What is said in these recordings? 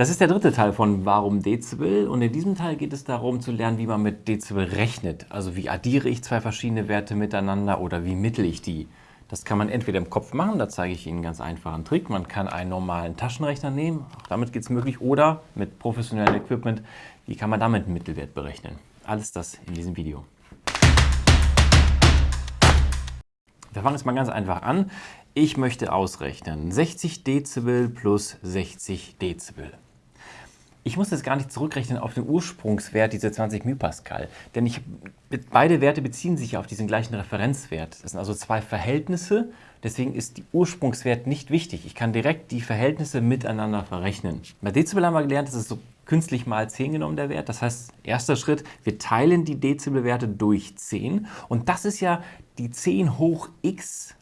Das ist der dritte Teil von Warum Dezibel und in diesem Teil geht es darum zu lernen, wie man mit Dezibel rechnet. Also wie addiere ich zwei verschiedene Werte miteinander oder wie mittel ich die. Das kann man entweder im Kopf machen, da zeige ich Ihnen einen ganz einfachen Trick. Man kann einen normalen Taschenrechner nehmen, auch damit geht es möglich, oder mit professionellem Equipment, wie kann man damit einen Mittelwert berechnen. Alles das in diesem Video. Wir fangen jetzt mal ganz einfach an. Ich möchte ausrechnen 60 Dezibel plus 60 Dezibel. Ich muss jetzt gar nicht zurückrechnen auf den Ursprungswert, diese 20 µPa, denn ich, beide Werte beziehen sich auf diesen gleichen Referenzwert. Das sind also zwei Verhältnisse, deswegen ist der Ursprungswert nicht wichtig. Ich kann direkt die Verhältnisse miteinander verrechnen. Bei Dezibel haben wir gelernt, das ist so künstlich mal 10 genommen, der Wert. Das heißt, erster Schritt, wir teilen die Dezibelwerte durch 10 und das ist ja die 10 hoch x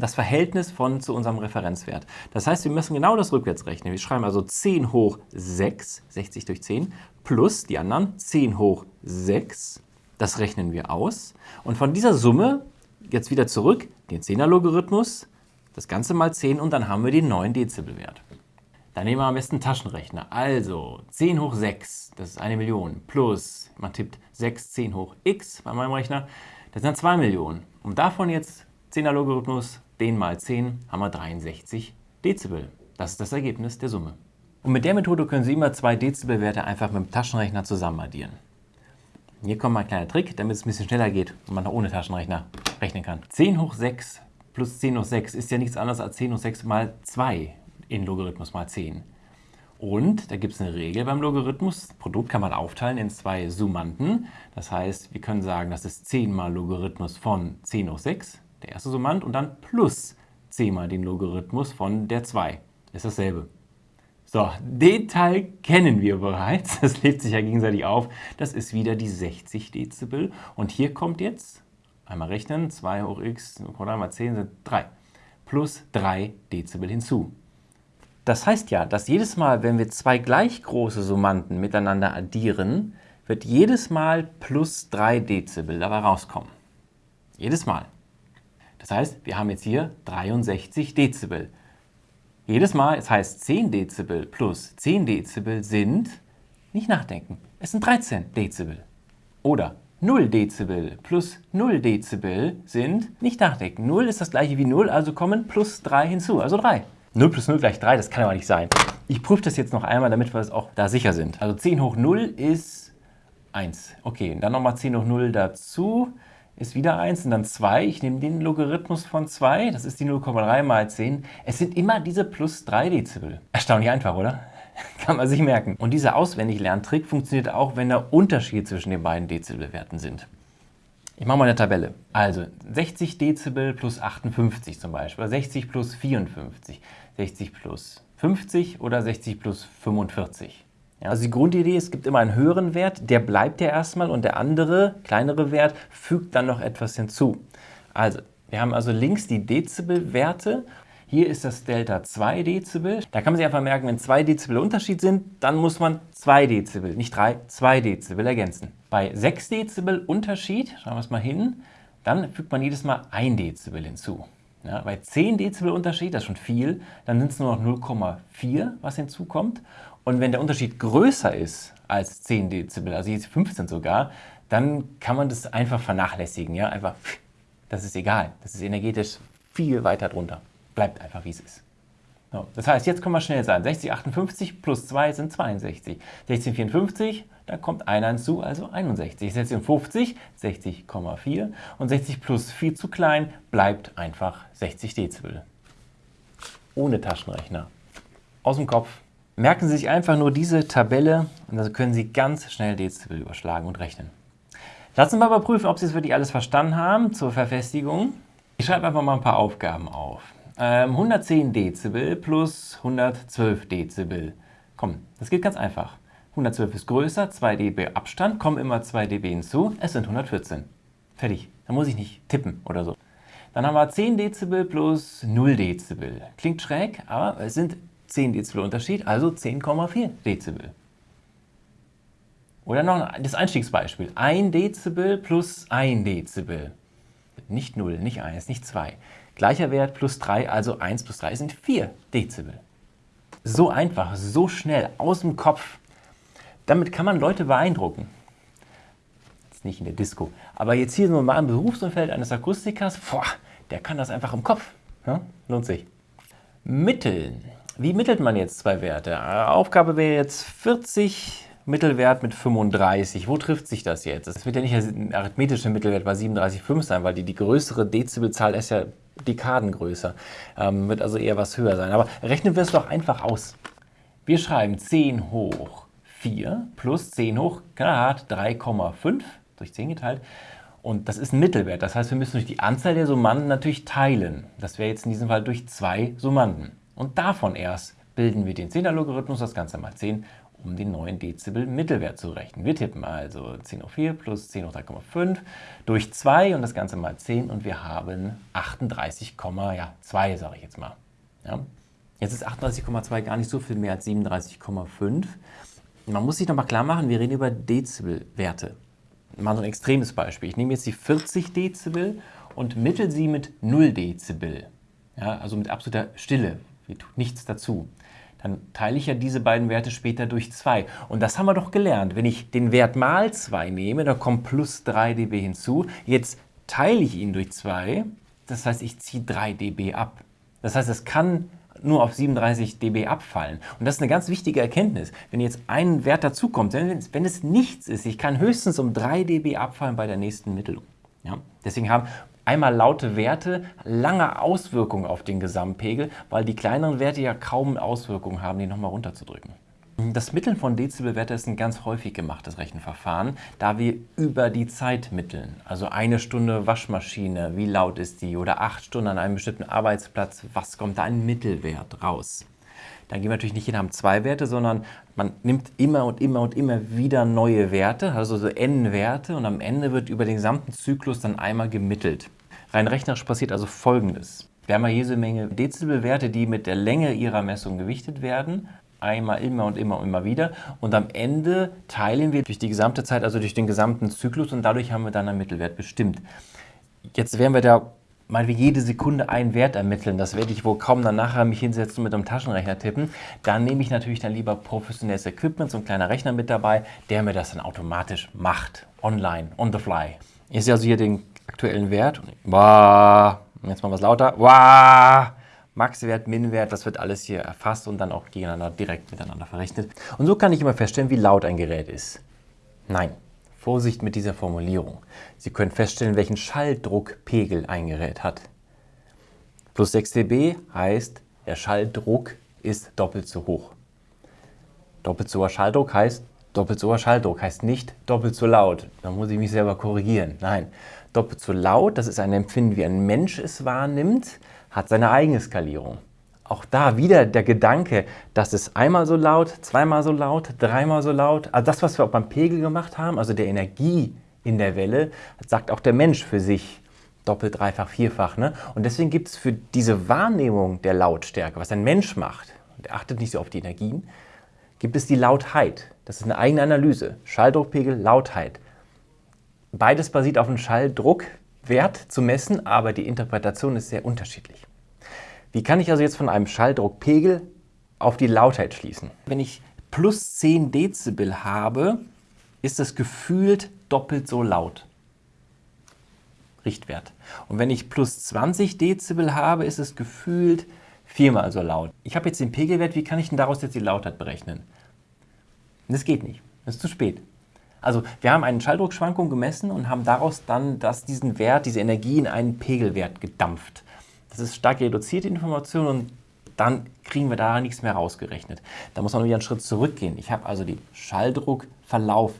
das Verhältnis von zu unserem Referenzwert. Das heißt, wir müssen genau das rückwärts rechnen. Wir schreiben also 10 hoch 6, 60 durch 10, plus die anderen 10 hoch 6. Das rechnen wir aus. Und von dieser Summe jetzt wieder zurück, den 10er-Logarithmus, das Ganze mal 10 und dann haben wir den neuen Dezibelwert. Dann nehmen wir am besten einen Taschenrechner. Also 10 hoch 6, das ist eine Million, plus, man tippt 6, 10 hoch x bei meinem Rechner, das sind 2 Millionen. Und davon jetzt 10er-Logarithmus 10 mal 10 haben wir 63 Dezibel. Das ist das Ergebnis der Summe. Und mit der Methode können Sie immer zwei Dezibelwerte einfach mit dem Taschenrechner zusammen addieren. Hier kommt mal ein kleiner Trick, damit es ein bisschen schneller geht und man auch ohne Taschenrechner rechnen kann. 10 hoch 6 plus 10 hoch 6 ist ja nichts anderes als 10 hoch 6 mal 2 in Logarithmus mal 10. Und da gibt es eine Regel beim Logarithmus. Das Produkt kann man aufteilen in zwei Summanden. Das heißt, wir können sagen, das ist 10 mal Logarithmus von 10 hoch 6 der erste Summand, und dann plus 10 mal den Logarithmus von der 2. Ist dasselbe. So, den Teil kennen wir bereits. Das lädt sich ja gegenseitig auf. Das ist wieder die 60 Dezibel. Und hier kommt jetzt, einmal rechnen, 2 hoch x mal 10 sind 3. Plus 3 Dezibel hinzu. Das heißt ja, dass jedes Mal, wenn wir zwei gleich große Summanden miteinander addieren, wird jedes Mal plus 3 Dezibel dabei rauskommen. Jedes Mal. Das heißt, wir haben jetzt hier 63 Dezibel. Jedes Mal, es heißt 10 Dezibel plus 10 Dezibel sind, nicht nachdenken, es sind 13 Dezibel. Oder 0 Dezibel plus 0 Dezibel sind, nicht nachdenken, 0 ist das gleiche wie 0, also kommen plus 3 hinzu, also 3. 0 plus 0 gleich 3, das kann aber nicht sein. Ich prüfe das jetzt noch einmal, damit wir es auch da sicher sind. Also 10 hoch 0 ist 1. Okay, dann nochmal 10 hoch 0 dazu ist wieder 1 und dann 2. Ich nehme den Logarithmus von 2, das ist die 0,3 mal 10. Es sind immer diese plus 3 Dezibel. Erstaunlich einfach, oder? Kann man sich merken. Und dieser Auswendig-Lerntrick funktioniert auch, wenn da Unterschiede zwischen den beiden Dezibelwerten sind. Ich mache mal eine Tabelle. Also 60 Dezibel plus 58 zum Beispiel, 60 plus 54, 60 plus 50 oder 60 plus 45. Ja, also die Grundidee, es gibt immer einen höheren Wert, der bleibt ja erstmal und der andere, kleinere Wert, fügt dann noch etwas hinzu. Also, wir haben also links die Dezibelwerte. Hier ist das Delta 2 Dezibel. Da kann man sich einfach merken, wenn 2 Dezibel Unterschied sind, dann muss man 2 Dezibel, nicht 3, 2 Dezibel ergänzen. Bei 6 Dezibel Unterschied, schauen wir es mal hin, dann fügt man jedes Mal 1 Dezibel hinzu. Ja, bei 10 Dezibel Unterschied, das ist schon viel, dann sind es nur noch 0,4, was hinzukommt. Und wenn der Unterschied größer ist als 10 Dezibel, also jetzt 15 sogar, dann kann man das einfach vernachlässigen. Ja? Einfach, das ist egal. Das ist energetisch viel weiter drunter. Bleibt einfach, wie es ist. So, das heißt, jetzt können wir schnell sein. 60, 58 plus 2 sind 62. 16, 54, da kommt einer hinzu, also 61. 16, 50, 60,4 und 60 plus 4 zu klein, bleibt einfach 60 Dezibel. Ohne Taschenrechner. Aus dem Kopf Merken Sie sich einfach nur diese Tabelle und dann können Sie ganz schnell Dezibel überschlagen und rechnen. Lassen wir mal prüfen, ob Sie es wirklich alles verstanden haben zur Verfestigung. Ich schreibe einfach mal ein paar Aufgaben auf. Ähm, 110 Dezibel plus 112 Dezibel. Komm, das geht ganz einfach. 112 ist größer, 2 dB Abstand, kommen immer 2 dB hinzu, es sind 114. Fertig, da muss ich nicht tippen oder so. Dann haben wir 10 Dezibel plus 0 Dezibel. Klingt schräg, aber es sind 10 Dezibel Unterschied, also 10,4 Dezibel. Oder noch das Einstiegsbeispiel. 1 Dezibel plus 1 Dezibel. Nicht 0, nicht 1, nicht 2. Gleicher Wert plus 3, also 1 plus 3 sind 4 Dezibel. So einfach, so schnell, aus dem Kopf. Damit kann man Leute beeindrucken. Jetzt nicht in der Disco. Aber jetzt hier im Berufsumfeld eines Akustikers, boah, der kann das einfach im Kopf. Ja? Lohnt sich. Mitteln. Wie mittelt man jetzt zwei Werte? Aufgabe wäre jetzt 40 Mittelwert mit 35. Wo trifft sich das jetzt? Das wird ja nicht ein arithmetischer Mittelwert bei 37,5 sein, weil die, die größere Dezibelzahl ist ja Dekaden größer. Ähm, wird also eher was höher sein. Aber rechnen wir es doch einfach aus. Wir schreiben 10 hoch 4 plus 10 hoch Grad 3,5 durch 10 geteilt. Und das ist ein Mittelwert. Das heißt, wir müssen durch die Anzahl der Summanden natürlich teilen. Das wäre jetzt in diesem Fall durch zwei Summanden. Und davon erst bilden wir den 10er-Logarithmus, das Ganze mal 10, um den neuen Dezibel-Mittelwert zu rechnen. Wir tippen also 10 hoch 4 plus 10 hoch 3,5 durch 2 und das Ganze mal 10 und wir haben 38,2, ja, sage ich jetzt mal. Ja. Jetzt ist 38,2 gar nicht so viel mehr als 37,5. Man muss sich nochmal klar machen, wir reden über Dezibelwerte. Mal so ein extremes Beispiel. Ich nehme jetzt die 40 Dezibel und mittel sie mit 0 Dezibel. Ja, also mit absoluter Stille, die tut nichts dazu dann teile ich ja diese beiden Werte später durch 2. Und das haben wir doch gelernt. Wenn ich den Wert mal 2 nehme, dann kommt plus 3 dB hinzu. Jetzt teile ich ihn durch 2, das heißt, ich ziehe 3 dB ab. Das heißt, es kann nur auf 37 dB abfallen. Und das ist eine ganz wichtige Erkenntnis. Wenn jetzt ein Wert dazukommt, wenn, wenn es nichts ist, ich kann höchstens um 3 dB abfallen bei der nächsten Mittelung. Ja? Deswegen haben einmal laute Werte lange Auswirkungen auf den Gesamtpegel, weil die kleineren Werte ja kaum Auswirkungen haben, die nochmal runterzudrücken. Das Mitteln von Dezibelwerte ist ein ganz häufig gemachtes Rechenverfahren, da wir über die Zeit mitteln. Also eine Stunde Waschmaschine, wie laut ist die? Oder acht Stunden an einem bestimmten Arbeitsplatz, was kommt da ein Mittelwert raus? Dann gehen wir natürlich nicht jeder zwei Werte, sondern man nimmt immer und immer und immer wieder neue Werte, also so n-Werte und am Ende wird über den gesamten Zyklus dann einmal gemittelt. Rein rechnerisch passiert also Folgendes. Wir haben ja jede Menge Dezibelwerte, die mit der Länge ihrer Messung gewichtet werden. Einmal, immer und immer und immer wieder. Und am Ende teilen wir durch die gesamte Zeit, also durch den gesamten Zyklus und dadurch haben wir dann einen Mittelwert bestimmt. Jetzt werden wir da mal wie jede Sekunde einen Wert ermitteln. Das werde ich wohl kaum dann nachher mich hinsetzen und mit einem Taschenrechner tippen. Dann nehme ich natürlich dann lieber professionelles Equipment, so ein kleiner Rechner mit dabei, der mir das dann automatisch macht. Online, on the fly. Ich sehe also hier den aktuellen Wert. Wow, jetzt mal was lauter. Wow, Maxwert, Minwert, das wird alles hier erfasst und dann auch gegeneinander direkt miteinander verrechnet. Und so kann ich immer feststellen, wie laut ein Gerät ist. Nein, Vorsicht mit dieser Formulierung. Sie können feststellen, welchen Schalldruckpegel ein Gerät hat. Plus 6 dB heißt, der Schalldruck ist doppelt so hoch. Doppelt so hoher Schalldruck heißt, doppelt so hoher Schalldruck heißt nicht doppelt so laut. Da muss ich mich selber korrigieren. Nein, doppelt so laut, das ist ein Empfinden, wie ein Mensch es wahrnimmt, hat seine eigene Skalierung. Auch da wieder der Gedanke, dass es einmal so laut, zweimal so laut, dreimal so laut, also das, was wir auch beim Pegel gemacht haben, also der Energie in der Welle, sagt auch der Mensch für sich doppelt, dreifach, vierfach. Ne? Und deswegen gibt es für diese Wahrnehmung der Lautstärke, was ein Mensch macht, der achtet nicht so auf die Energien, gibt es die Lautheit. Das ist eine eigene Analyse. Schalldruckpegel, Lautheit. Beides basiert auf einem Schalldruckwert zu messen, aber die Interpretation ist sehr unterschiedlich. Wie kann ich also jetzt von einem Schalldruckpegel auf die Lautheit schließen? Wenn ich plus 10 Dezibel habe, ist das gefühlt doppelt so laut. Richtwert. Und wenn ich plus 20 Dezibel habe, ist es gefühlt viermal so laut. Ich habe jetzt den Pegelwert, wie kann ich denn daraus jetzt die Lautheit berechnen? Das geht nicht, das ist zu spät. Also wir haben eine Schalldruckschwankung gemessen und haben daraus dann das, diesen Wert, diese Energie in einen Pegelwert gedampft. Das ist stark reduzierte Information und dann kriegen wir da nichts mehr rausgerechnet. Da muss man wieder einen Schritt zurückgehen. Ich habe also den Schalldruckverlauf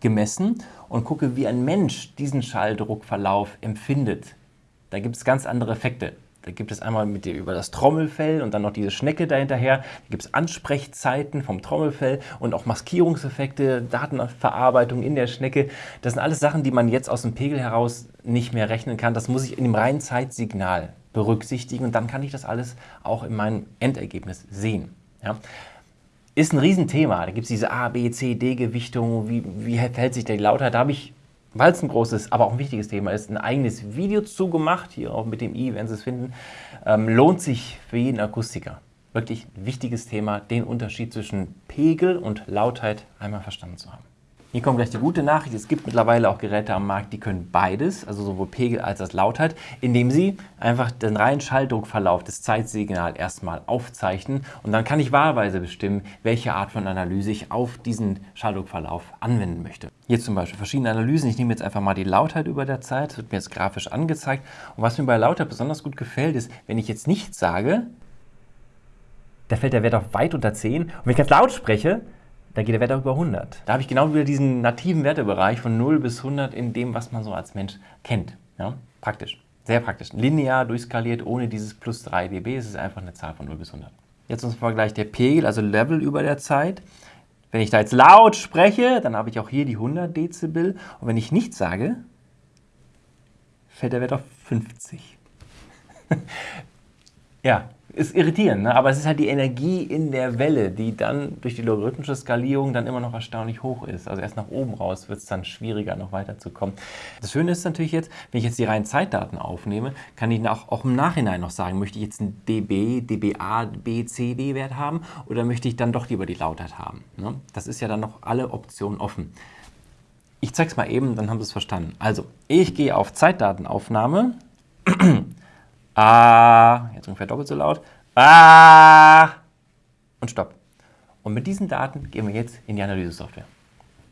gemessen und gucke, wie ein Mensch diesen Schalldruckverlauf empfindet. Da gibt es ganz andere Effekte. Da gibt es einmal mit dir über das Trommelfell und dann noch diese Schnecke dahinterher. Da gibt es Ansprechzeiten vom Trommelfell und auch Maskierungseffekte, Datenverarbeitung in der Schnecke. Das sind alles Sachen, die man jetzt aus dem Pegel heraus nicht mehr rechnen kann. Das muss ich in dem reinen Zeitsignal berücksichtigen und dann kann ich das alles auch in meinem Endergebnis sehen. Ja. Ist ein Riesenthema. Da gibt es diese A, B, C, D-Gewichtung. Wie, wie verhält sich die Lautheit? Da habe ich weil es ein großes, aber auch ein wichtiges Thema ist, ein eigenes Video zugemacht, hier auch mit dem i, wenn Sie es finden, ähm, lohnt sich für jeden Akustiker. wirklich ein wichtiges Thema, den Unterschied zwischen Pegel und Lautheit einmal verstanden zu haben. Hier kommt gleich die gute Nachricht. Es gibt mittlerweile auch Geräte am Markt, die können beides, also sowohl Pegel als auch Lautheit, indem sie einfach den reinen Schalldruckverlauf des Zeitsignals erstmal aufzeichnen und dann kann ich wahlweise bestimmen, welche Art von Analyse ich auf diesen Schalldruckverlauf anwenden möchte. Hier zum Beispiel verschiedene Analysen. Ich nehme jetzt einfach mal die Lautheit über der Zeit, das wird mir jetzt grafisch angezeigt. Und was mir bei Lautheit besonders gut gefällt, ist, wenn ich jetzt nichts sage, da fällt der Wert auf weit unter 10 und wenn ich ganz laut spreche, da geht der Wert auch über 100. Da habe ich genau wieder diesen nativen Wertebereich von 0 bis 100 in dem, was man so als Mensch kennt. Ja? Praktisch, sehr praktisch. Linear durchskaliert, ohne dieses plus 3 dB, es ist einfach eine Zahl von 0 bis 100. Jetzt zum Vergleich der Pegel, also Level über der Zeit. Wenn ich da jetzt laut spreche, dann habe ich auch hier die 100 Dezibel. Und wenn ich nichts sage, fällt der Wert auf 50. ja, ist irritierend, ne? aber es ist halt die Energie in der Welle, die dann durch die logarithmische Skalierung dann immer noch erstaunlich hoch ist. Also erst nach oben raus wird es dann schwieriger, noch weiterzukommen. Das Schöne ist natürlich jetzt, wenn ich jetzt die reinen Zeitdaten aufnehme, kann ich auch, auch im Nachhinein noch sagen, möchte ich jetzt einen dB, dBA, BCD-Wert haben oder möchte ich dann doch lieber die Lautheit haben. Ne? Das ist ja dann noch alle Optionen offen. Ich zeige es mal eben, dann haben Sie es verstanden. Also, ich gehe auf Zeitdatenaufnahme. Ah, jetzt ungefähr doppelt so laut. Ah, und stopp. Und mit diesen Daten gehen wir jetzt in die Analyse-Software.